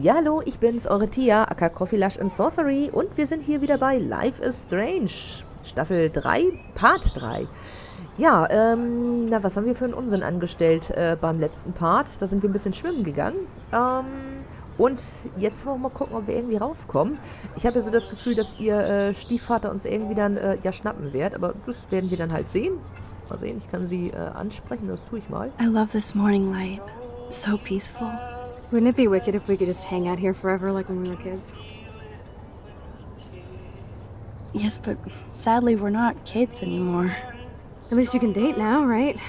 Ja, hallo, ich bin's, eure Tia, aka Coffee Lush and Sorcery und wir sind hier wieder bei Life is Strange, Staffel 3, Part 3. Ja, ähm, na, was haben wir für einen Unsinn angestellt äh, beim letzten Part? Da sind wir ein bisschen schwimmen gegangen. Ähm, und jetzt wollen wir mal gucken, ob wir irgendwie rauskommen. Ich habe ja so das Gefühl, dass ihr äh, Stiefvater uns irgendwie dann äh, ja schnappen wird, aber das werden wir dann halt sehen. Mal sehen, ich kann sie äh, ansprechen, das tue ich mal. I love this morning light. It's so peaceful. Wouldn't it be wicked if we could just hang out here forever like when we were kids? Yes, but sadly we're not kids anymore. At least you can date now, right?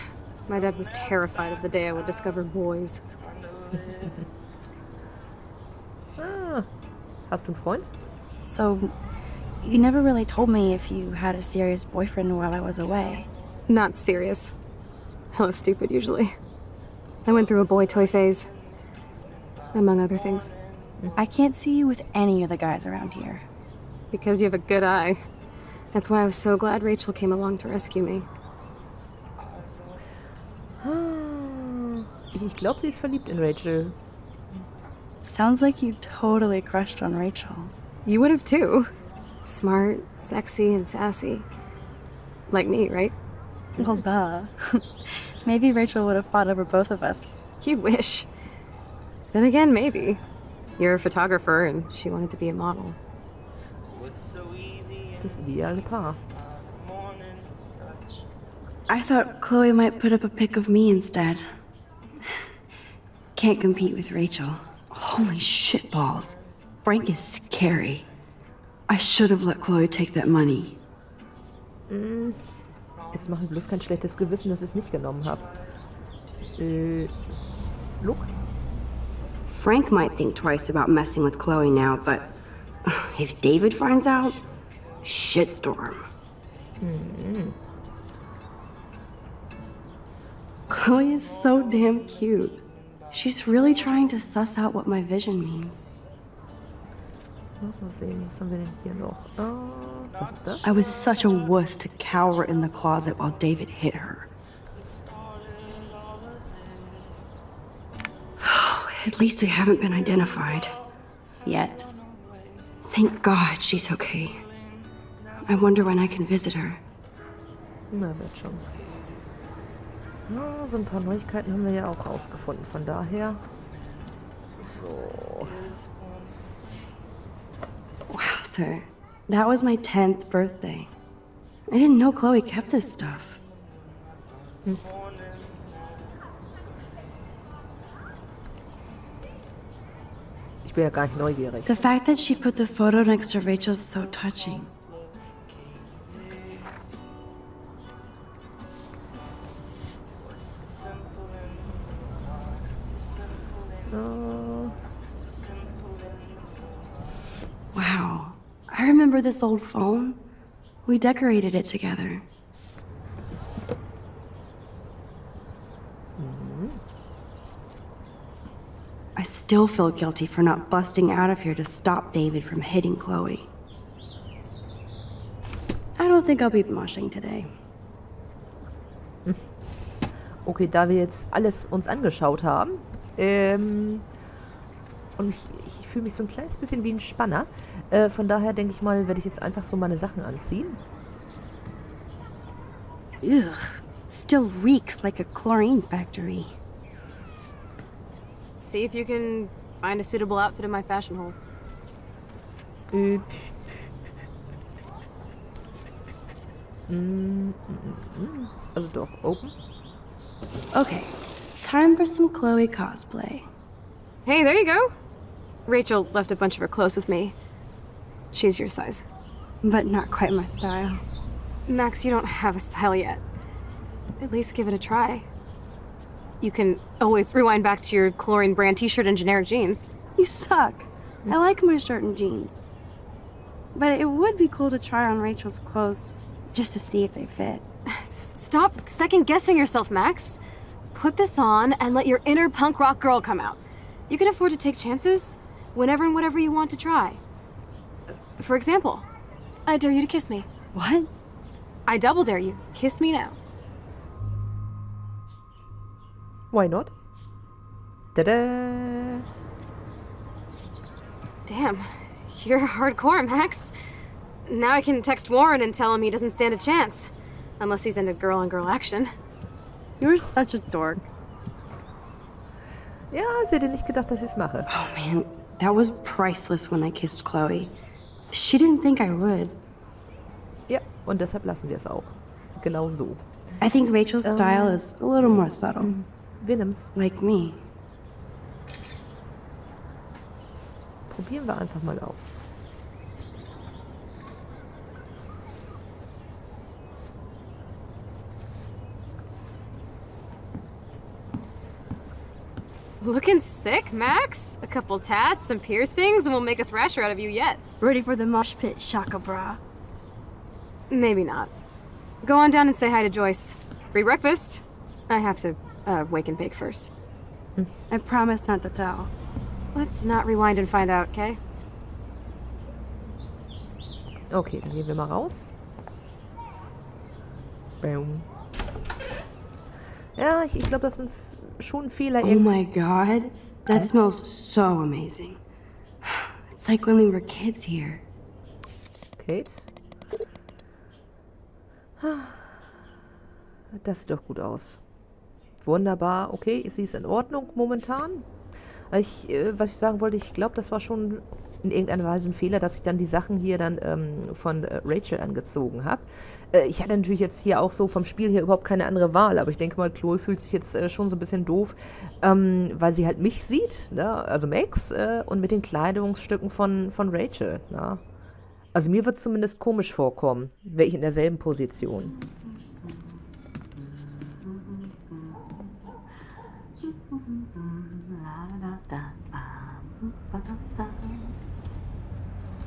My dad was terrified of the day I would discover boys. Ah, hast du einen Freund? So, you never really told me if you had a serious boyfriend while I was away. Not serious. Hella stupid, usually. I went through a boy toy phase. Among other things. I can't see you with any of the guys around here. Because you have a good eye. That's why I was so glad Rachel came along to rescue me. Ah, Ich, ich glaube, sie ist verliebt in Rachel. Sounds like you totally crushed on Rachel. You would have too. Smart, sexy, and sassy. Like me, right? Well, duh. Maybe Rachel would have fought over both of us. You wish. Then again, maybe. You're a photographer and she wanted to be a model. Das ideale Paar. I thought Chloe might put up a pic of me instead. Can't compete with Rachel. Holy shitballs. Frank is scary. I should have let Chloe take that money. Mm. Jetzt machen bloß kein schlechtes Gewissen, dass ich es nicht genommen habe. Äh, Luke? Frank might think twice about messing with Chloe now, but if David finds out, shitstorm. Hmm. Chloe is so damn cute. She's really trying to suss out what my vision means. Oh, ja, mal sehen, was haben wir denn hier noch? Was ist das? I was such a wuss to cower in the closet while David hit her. At least we haven't been identified. Yet. Thank God she's okay. I wonder when I can visit her. Na, wird schon. Na, so ein paar Neuigkeiten haben wir ja auch rausgefunden, von daher. So. Wow, sir. That was my 10th birthday. I didn't know Chloe kept this stuff. Hm. Ich bin ja gar nicht neugierig. The fact that she put the photo next to Rachel's is so touching. Ah, Wow. I remember this old phone. We decorated it together. Still feel guilty for not busting out of here to stop David from hitting Chloe. I don't think I'll be moshing today. okay, da wir jetzt alles uns angeschaut haben, ähm, und ich, ich fühle mich so ein kleines bisschen wie ein Spanner, äh, von daher denke ich mal, werde ich jetzt einfach so meine Sachen anziehen. Ugh. Still reeks like a chlorine factory. See if you can find a suitable outfit in my fashion hole. Äh, mm, mm, mm, mm. Also doch, open. Okay, time for some Chloe cosplay. Hey, there you go. Rachel left a bunch of her clothes with me. She's your size. But not quite my style. Max, you don't have a style yet. At least give it a try. You can always rewind back to your chlorine brand t-shirt and generic jeans. You suck. I like my shirt and jeans. But it would be cool to try on Rachel's clothes just to see if they fit. Stop second guessing yourself, Max. Put this on and let your inner punk rock girl come out. You can afford to take chances whenever and whatever you want to try. For example, I dare you to kiss me. What? I double dare you. Kiss me now. Why not? Tada! Damn, you're hardcore, Max. Now I can text Warren and tell him he doesn't stand a chance. Unless he's into girl on girl action. You're such a dork. Ja, sie hätte nicht gedacht, dass ich es mache. Oh man, that was priceless when I kissed Chloe. She didn't think I would. Ja, und deshalb lassen wir es auch. Genau so. I think Rachel's ähm. style is a little more subtle. Wir nimmen's. Like me. Probieren wir einfach mal aus. Looking sick, Max? A couple tats, some piercings, and we'll make a thrasher out of you yet. Ready for the mosh pit, Shaka Bra. Maybe not. Go on down and say hi to Joyce. Free breakfast. I have to, uh, wake and bake first. I promise not to tell. Let's not rewind and find out, okay? Okay, dann gehen wir mal raus. Bäum. Ja, ich, ich glaube, das ist ein, schon ein Fehler. Oh my god, that smells so amazing. It's like when we were kids here. Kate. Das sieht doch gut aus. Wunderbar. Okay, sie ist in Ordnung momentan. Ich, äh, was ich sagen wollte, ich glaube, das war schon in irgendeiner Weise ein Fehler, dass ich dann die Sachen hier dann ähm, von äh, Rachel angezogen habe. Äh, ich hatte natürlich jetzt hier auch so vom Spiel her überhaupt keine andere Wahl, aber ich denke mal, Chloe fühlt sich jetzt äh, schon so ein bisschen doof, ähm, weil sie halt mich sieht, ne? also Max, äh, und mit den Kleidungsstücken von, von Rachel. Ne? Also mir wird zumindest komisch vorkommen, wäre ich in derselben Position.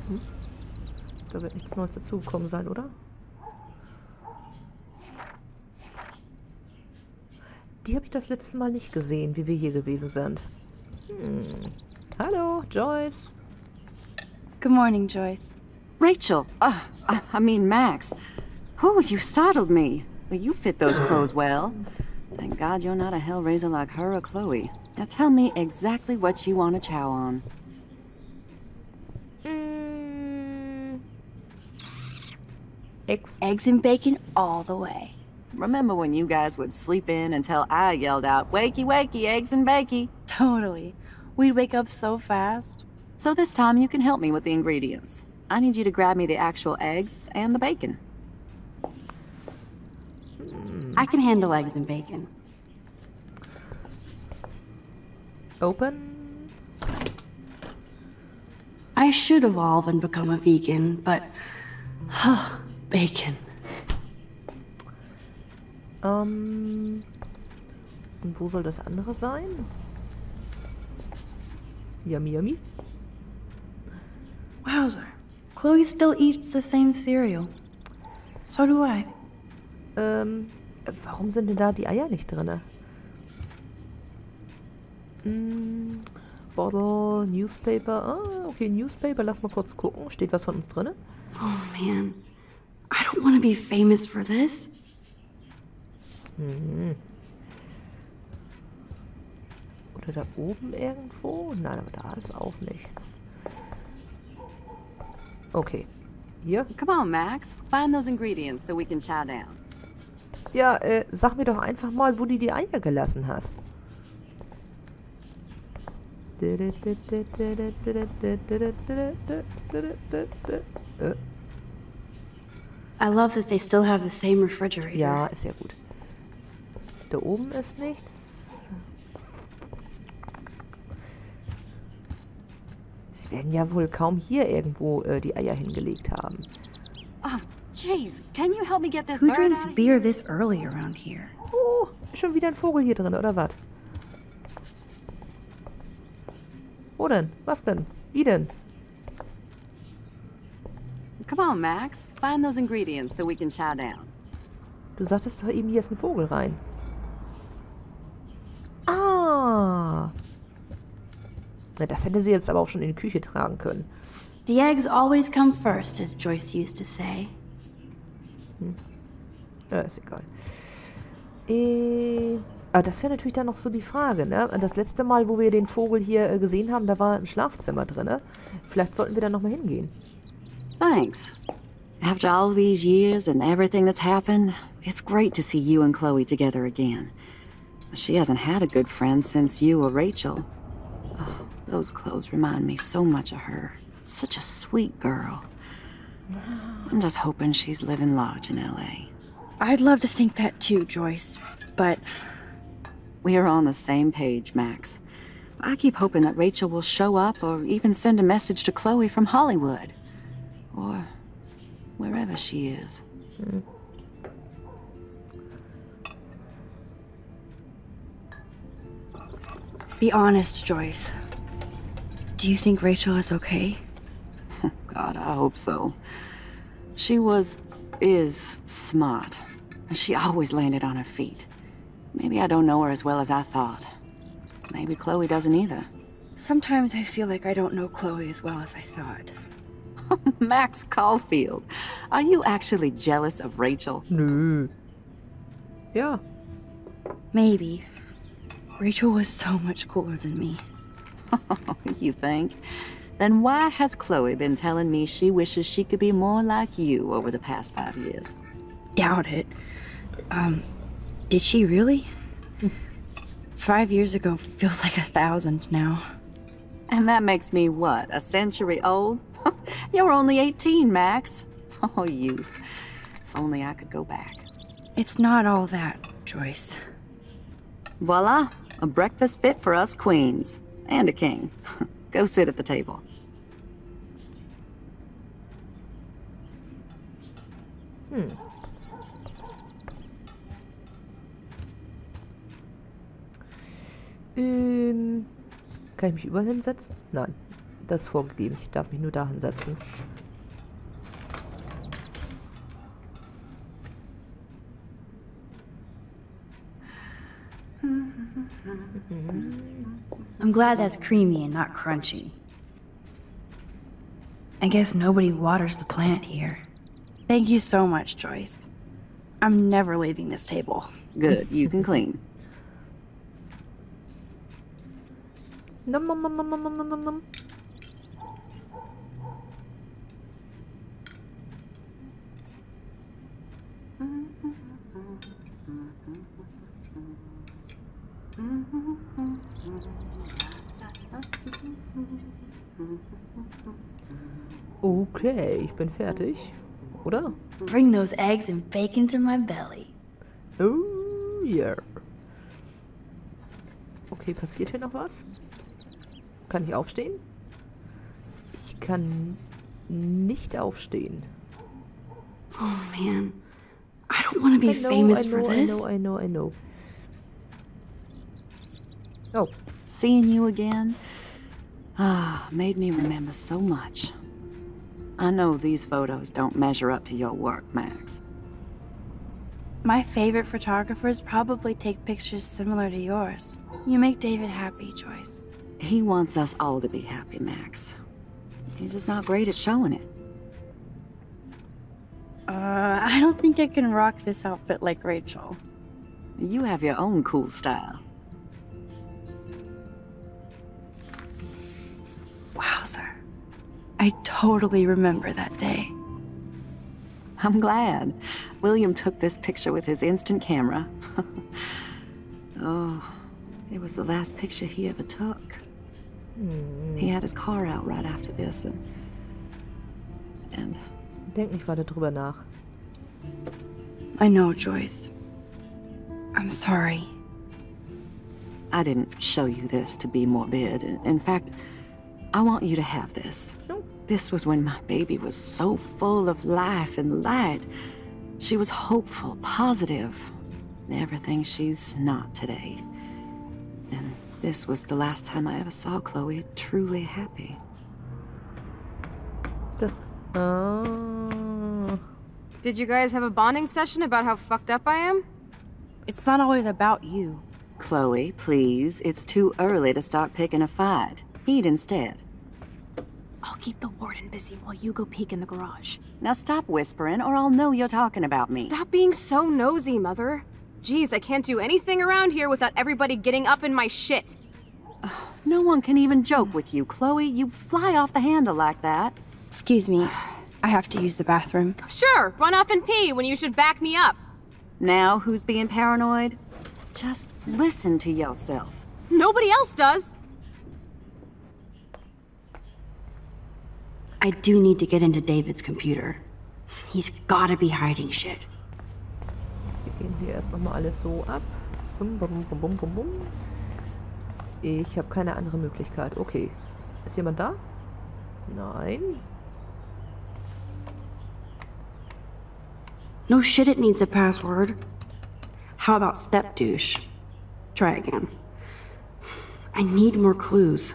Hm? Da wird nichts Neues dazugekommen sein, oder? Die habe ich das letzte Mal nicht gesehen, wie wir hier gewesen sind. Hm. Hallo, Joyce. Good morning, Joyce. Rachel! Uh, I, I mean, Max. Whew, you startled me. But you fit those clothes well. Thank God you're not a hellraiser like her or Chloe. Now tell me exactly what you want to chow on. Mm. Ex. Eggs and bacon all the way. Remember when you guys would sleep in until I yelled out, Wakey, wakey, eggs and bakey? Totally. We'd wake up so fast. So this time you can help me with the ingredients. I need you to grab me the actual eggs and the bacon. I can handle eggs and bacon. Open. I should evolve and become a vegan, but bacon. Ähm. Und wo soll das andere sein? Yummy, yummy. Wowzer. Chloe still eats the same cereal. So do I. Ähm, warum sind denn da die Eier nicht drinne? Mm, Bottle, Newspaper. Ah, okay, Newspaper. Lass mal kurz gucken. Steht was von uns drinne? Oh man, I don't want to be famous for this. Mhm. Oder da oben irgendwo? Nein, aber da ist auch nichts. Okay. Hier? Come on, Max. Find those ingredients so we can chow down. Ja, äh, sag mir doch einfach mal, wo du die Eier gelassen hast. I love that they still have the same refrigerator. Ja, ist ja gut. Da oben ist nichts. Sie werden ja wohl kaum hier irgendwo äh, die Eier hingelegt haben. Oh, jeez. Can you help me get this Who bird drinks beer this early around here? Oh, ist schon wieder ein Vogel hier drin, oder was? Wo denn? Was denn? Wie denn? Come on, Max. Find those ingredients so we can chow down. Du sagtest doch eben, hier ist ein Vogel rein. Ah. Na, das hätte sie jetzt aber auch schon in die Küche tragen können. The eggs always come first, as Joyce used to say. Ja, ist egal. Äh, Aber das wäre natürlich dann noch so die Frage, ne? Das letzte Mal, wo wir den Vogel hier äh, gesehen haben, da war ein Schlafzimmer drin. Vielleicht sollten wir da nochmal hingehen. Thanks. After all these years and everything that's happened, it's great to see you and Chloe together again. She hasn't had a good friend since you or Rachel. Oh, those clothes remind me so much of her. Such a sweet girl. I'm just hoping she's living large in LA. I'd love to think that too, Joyce, but We are on the same page, Max. I keep hoping that Rachel will show up or even send a message to Chloe from Hollywood. Or wherever she is. be honest, Joyce. Do you think Rachel is okay? God, I hope so. She was, is smart. And she always landed on her feet. Maybe I don't know her as well as I thought. Maybe Chloe doesn't either. Sometimes I feel like I don't know Chloe as well as I thought. Max Caulfield, are you actually jealous of Rachel? Nö. Yeah. Maybe. Rachel was so much cooler than me. you think? Then why has Chloe been telling me she wishes she could be more like you over the past five years? Doubt it. Um, did she really? Five years ago feels like a thousand now. And that makes me what, a century old? You're only 18, Max. Oh, youth. If only I could go back. It's not all that, Joyce. Voila, a breakfast fit for us queens. And a king. go sit at the table. Hmm. Ähm, kann ich mich überall hinsetzen? Nein. Das ist vorgegeben. Ich darf mich nur da hinsetzen. I'm glad that's creamy and not crunchy. I guess nobody waters the plant here. Thank you so much, Joyce. I'm never leaving this table. Good, you can clean. Nom, nom, nom, nom, nom, nom, nom, nom. Okay, ich bin fertig. Oder? Bring those eggs and bake into my belly. Oh yeah. Okay, passiert hier noch was? Kann ich aufstehen? Ich kann nicht aufstehen. Oh man, I don't want to be know, famous I for this. I know, I know, I know. Oh, Seeing you again, ah, made me remember so much. I know these photos don't measure up to your work, Max. My favorite photographers probably take pictures similar to yours. You make David happy, Joyce. He wants us all to be happy, Max. He's just not great at showing it. Uh, I don't think I can rock this outfit like Rachel. You have your own cool style. Wowzer. I totally remember that day. I'm glad. William took this picture with his instant camera. oh, it was the last picture he ever took. Mm-hmm. He had his car out right after this, and. And denk nicht weiter drüber nach. I know, Joyce. I'm sorry. I didn't show you this to be morbid. In fact, I want you to have this. No. This was when my baby was so full of life and light. She was hopeful, positive. Everything she's not today. And this was the last time I ever saw Chloe truly happy. Das. Ah. Did you guys have a bonding session about how fucked up I am? It's not always about you. Chloe, please. It's too early to start picking a fight. Eat instead. I'll keep the warden busy while you go peek in the garage. Now stop whispering, or I'll know you're talking about me. Stop being so nosy, Mother. Geez, I can't do anything around here without everybody getting up in my shit. No one can even joke with you, Chloe. You fly off the handle like that. Excuse me. I have to use the bathroom. Sure, run off and pee when you should back me up. Now, who's being paranoid? Just listen to yourself. Nobody else does. I do need to get into David's computer. He's gotta be hiding shit. Wir gehen hier erst nochmal alles so ab. Bum, bum, bum, bum, bum, bum. Ich habe keine andere Möglichkeit. Okay. Ist jemand da? Nein. No shit, it needs a password. How about step douche? Try again. I need more clues.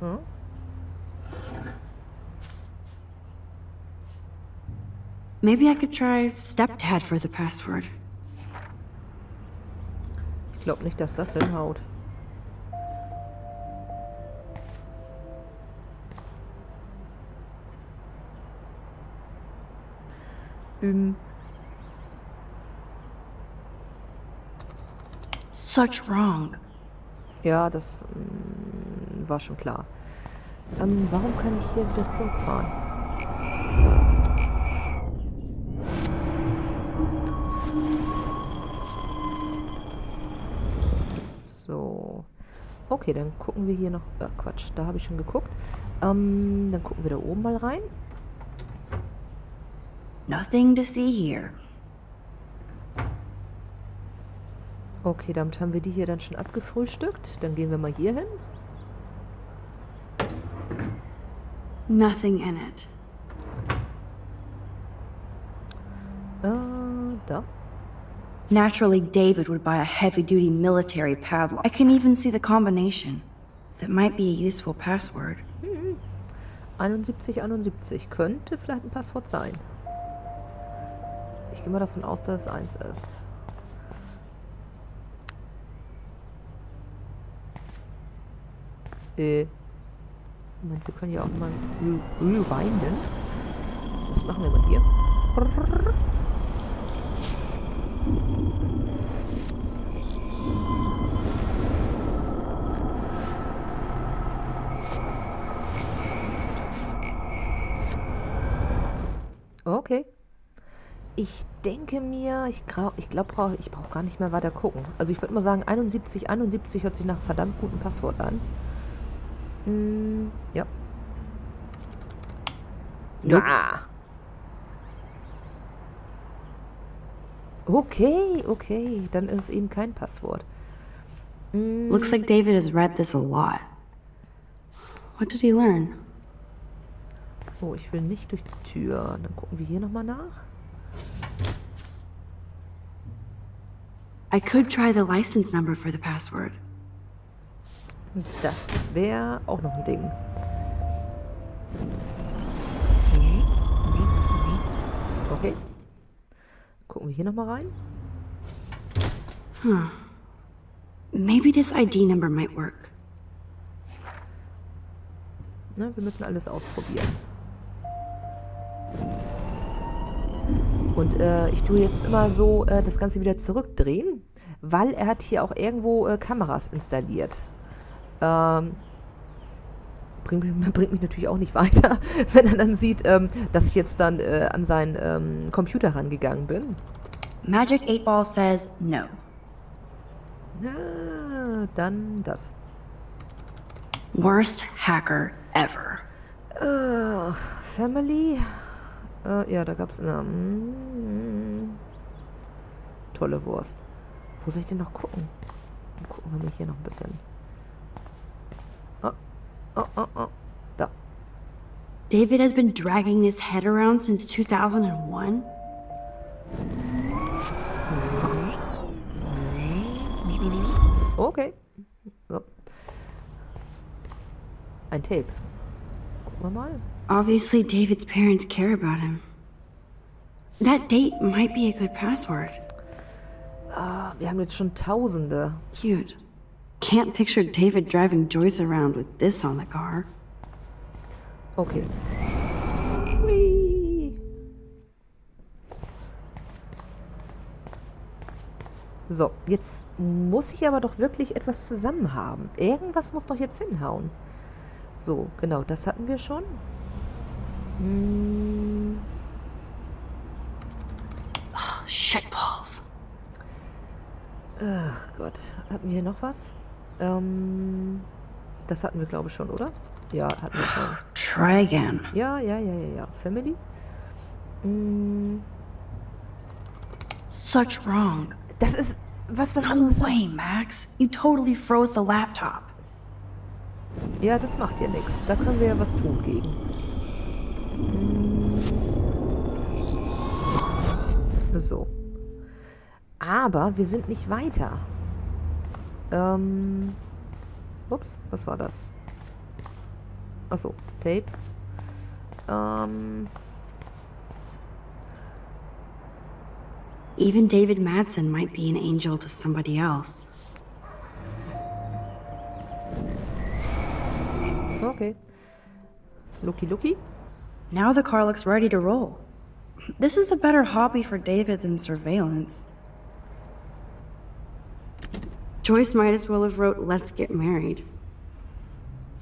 Hm? Maybe I could try stepdad for the password. Ich glaube nicht, dass das hinhaut. Ähm, Such wrong. ja, das mm, war schon klar. Ähm, warum kann ich hier wieder zurückfahren? Okay, dann gucken wir hier noch... Äh, Quatsch, da habe ich schon geguckt. Ähm, dann gucken wir da oben mal rein. Nothing to see here. Okay, damit haben wir die hier dann schon abgefrühstückt. Dann gehen wir mal hier hin. Nothing in it. Äh, da. Naturally, David would buy a heavy duty military padlock. I can even see the combination. That might be a useful password. 7171 könnte vielleicht ein Passwort sein. Ich gehe mal davon aus, dass es eins ist. Äh. Moment, wir können ja auch mal re rewinden. Was machen wir mal hier? Okay. Ich denke mir, ich, ich glaube, ich brauche gar nicht mehr weiter gucken. Also ich würde mal sagen, 71, 71 hört sich nach verdammt gutem Passwort an. Mm, ja. Ja. Okay, okay. Dann ist es eben kein Passwort. Mm, Looks like David has read this a lot. What did he learn? So, ich will nicht durch die Tür. Dann gucken wir hier nochmal nach. I could try the license number for the password. Das wäre auch noch ein Ding. Okay. Gucken wir hier nochmal rein. Huh. Maybe this ID number might work. Ne, wir müssen alles ausprobieren. Und äh, ich tue jetzt immer so äh, das Ganze wieder zurückdrehen, weil er hat hier auch irgendwo äh, Kameras installiert. Ähm, bringt, mich- bringt mich natürlich auch nicht weiter, wenn er dann sieht, ähm, dass ich jetzt dann äh, an seinen ähm, Computer rangegangen bin. Magic 8 Ball says no. Na, dann das. Worst hacker ever. Äh, Family. Äh, ja, da gab's eine. Mm, tolle Wurst. Wo soll ich denn noch gucken? Dann gucken wir mal hier noch ein bisschen. Oh, oh, oh, oh. Da. David has been dragging this head around since 2001? Okay. So. Ein Tape. Gucken wir mal. Obviously, David's parents care about him. That date might be a good password. Ah, wir haben jetzt schon Tausende. Cute. Can't picture David driving Joyce around with this on the car. Okay. So, jetzt muss ich aber doch wirklich etwas zusammen haben. Irgendwas muss doch jetzt hinhauen. So, genau, das hatten wir schon. Hm. Oh, Shitballs. Ach Gott, hatten wir hier noch was? Ähm, das hatten wir, glaube ich, schon, oder? Ja, hatten wir schon. Try again. Ja, ja, ja, ja, ja. Family? Hm, Such wrong. das ist was, was No way, Max. You totally froze the laptop. Ja, das macht ja nichts. Da können wir ja was tun gegen. Hm. So. Aber wir sind nicht weiter. Ähm. Ups, was war das? Achso, Tape. Ähm. Even David Madsen might be an angel to somebody else. Okay. Lucky, Lucky. Now the car looks ready to roll. This is a better hobby for David than surveillance. Joyce might as well have wrote Let's Get Married.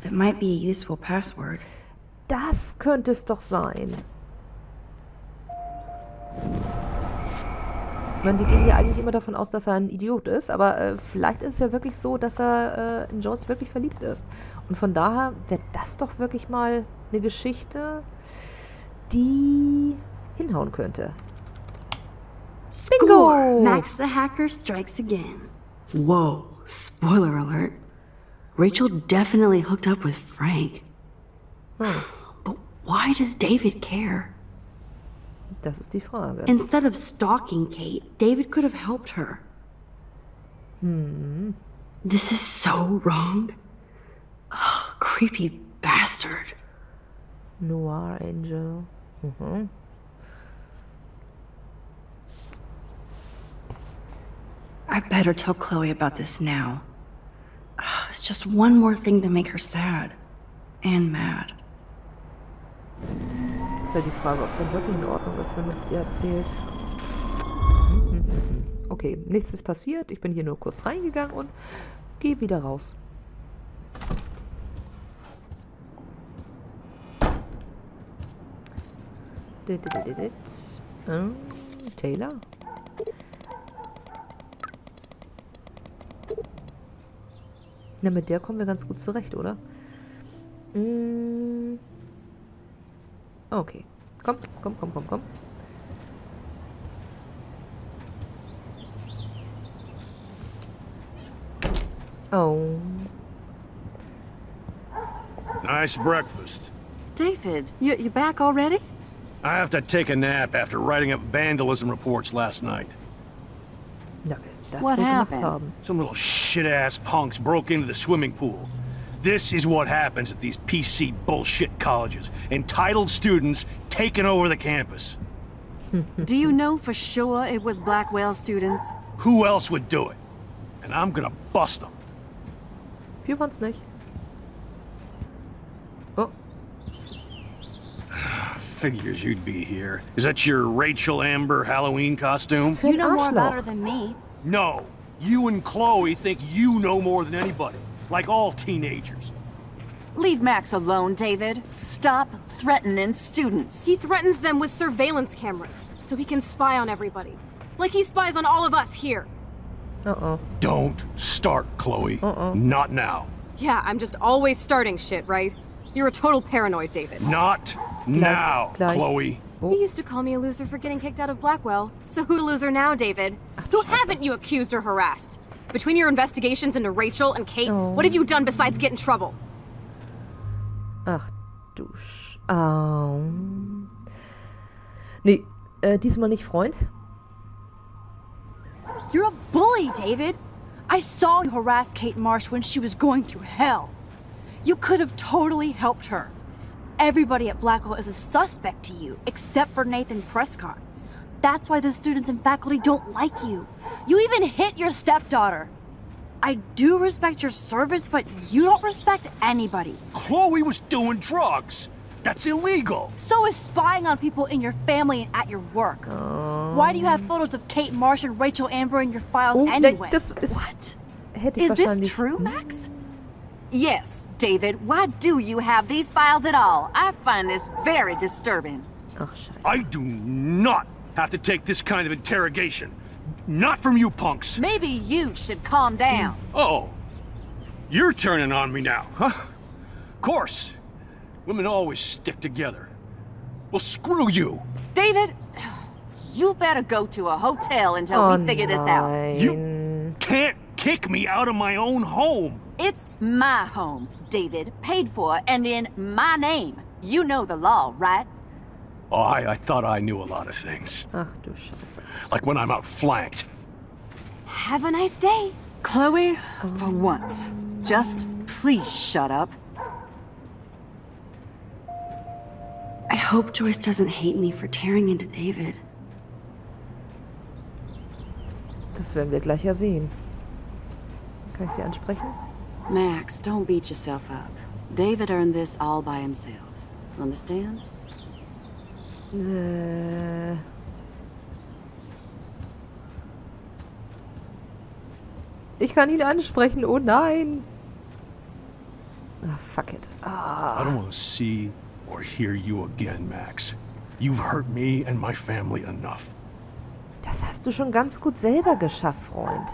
That might be a useful password. Das könnte es doch sein. Ich meine, wir gehen ja eigentlich immer davon aus, dass er ein Idiot ist, aber äh, vielleicht ist es ja wirklich so, dass er äh, in Joyce wirklich verliebt ist. Und von daher wäre das doch wirklich mal eine Geschichte, die hinhauen könnte. Score! Max the hacker strikes again. Whoa, spoiler alert. Rachel definitely hooked up with Frank. Hm, But why does David care? das ist die Frage. Instead of stalking Kate, David could have helped her. Hm, This is so wrong. Ugh, creepy bastard. Noir Angel. Mhm. I better tell Chloe about this now. Ah, it's just one more thing to make her sad. And mad. Ist ja die Frage, ob es dann wirklich in Ordnung ist, wenn uns ihr erzählt. Okay, nichts ist passiert. Ich bin hier nur kurz reingegangen und gehe wieder raus. Ähm, Taylor? Na, mit der kommen wir ganz gut zurecht, oder? Mm. Okay. Komm, komm, komm, komm, komm. Oh. Nice breakfast. David, you, you back already? I have to take a nap after writing up vandalism reports last night. Na, das What happened? haben. Some little shit-ass punks broke into the swimming pool. This is what happens at these PC bullshit colleges. Entitled students taking over the campus. Do you know for sure it was Blackwell students? Who else would do it? And I'm gonna bust them. Wir waren's nicht. Oh, ah, Figures you'd be here. Is that your Rachel Amber Halloween costume? You know more about Arschloch. than me. No. You and Chloe think you know more than anybody. Like all teenagers. Leave Max alone, David. Stop threatening students. He threatens them with surveillance cameras, so he can spy on everybody. Like he spies on all of us here. Uh-oh. Don't start, Chloe. Uh-oh. Not now. Yeah, I'm just always starting shit, right? You're a total paranoid, David. Not now, gleich. Chloe. You used to call me a loser for getting kicked out of Blackwell. So who's a loser now, David? Who haven't you accused or harassed? Between your investigations into Rachel and Kate, oh. what have you done besides get in trouble? Ach, du Sch... Au. Um, nee, äh, diesmal nicht Freund. You're a bully, David. I saw you harass Kate Marsh when she was going through hell. You could have totally helped her. Everybody at Blackwell is a suspect to you, except for Nathan Prescott. That's why the students and faculty don't like you. You even hit your stepdaughter. I do respect your service, but you don't respect anybody. Chloe was doing drugs. That's illegal. So is spying on people in your family and at your work. Why do you have photos of Kate Marsh and Rachel Amber in your files Oh, anyway? das ist... What? Hätte ich Is this true, Max? Yes, David. Why do you have these files at all? I find this very disturbing. Ach, scheiße. I do not have to take this kind of interrogation. Not from you punks. Maybe you should calm down. Oh, you're turning on me now, huh? Of course. Women always stick together. Well, screw you. David, you better go to a hotel until Oh we figure this out. You Can't kick me out of my own home. It's my home, David, paid for and in my name. You know the law, right? Oh, I, I thought I knew a lot of things. Ach du Scheiße. Like when I'm outflanked. Have a nice day. Chloe, for once, just please shut up. I hope Joyce doesn't hate me for tearing into David. Das werden wir gleich ja sehen. Kann ich sie ansprechen? Max, don't beat yourself up. David earned this all by himself. Understand? Äh... Ich kann ihn ansprechen. Oh nein. Ah, fuck it. I Ah. don't want to see or hear you again, Max. You've hurt me and my family enough. Das hast du schon ganz gut selber geschafft, Freund.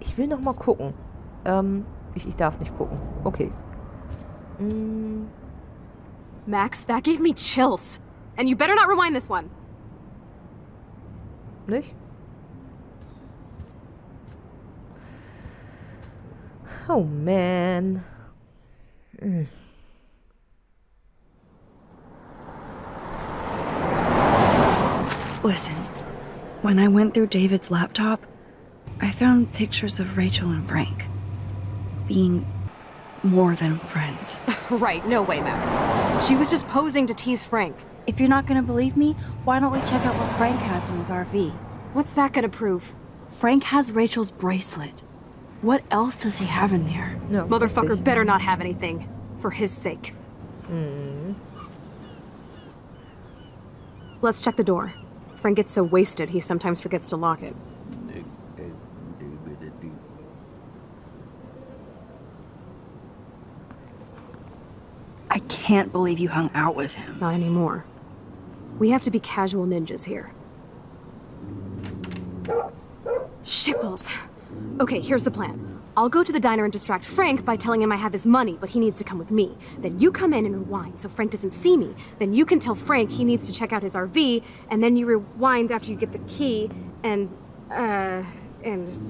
Ich will noch mal gucken. Ähm, ich, ich darf nicht gucken. Okay. Hm. Max, that gave me chills. And you better not rewind this one. Nicht? Oh man. Hm. Listen, when I went through David's laptop, I found pictures of Rachel and Frank being more than friends. Right, no way, Max. She was just posing to tease Frank. If you're not gonna believe me, why don't we check out what Frank has in his RV? What's that gonna prove? Frank has Rachel's bracelet. What else does he have in there? Ja, Motherfucker better not have anything. For his sake. Hmm. Let's check the door. Frank gets so wasted, he sometimes forgets to lock it. I can't believe you hung out with him. Not anymore. We have to be casual ninjas here. Shitballs. Okay, here's the plan. I'll go to the diner and distract Frank by telling him I have his money, but he needs to come with me. Then you come in and rewind so Frank doesn't see me. Then you can tell Frank he needs to check out his RV, and then you rewind after you get the key, and, uh, and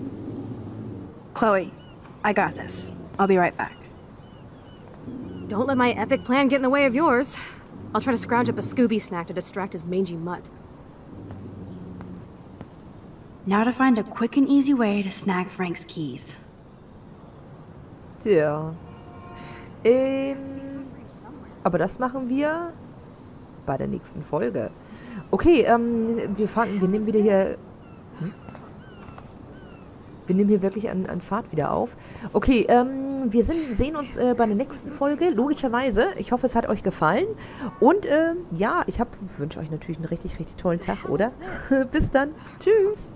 Chloe, I got this. I'll be right back. don't let my epic plan get in the way of yours. I'll try to scrounge up a Scooby snack to distract his mangy mutt. Now to find a quick and easy way to snag Frank's keys. Tja. Ähm, aber das machen wir bei der nächsten Folge. Okay, ähm, wir fahren, wir nehmen wieder hier... Hm? Wir nehmen hier wirklich an, an Fahrt wieder auf. Okay, ähm, wir sind, sehen uns äh, bei der nächsten Folge, logischerweise. Ich hoffe, es hat euch gefallen. Und ähm, ja, ich wünsche euch natürlich einen richtig, richtig tollen Tag, oder? Bis dann. Tschüss.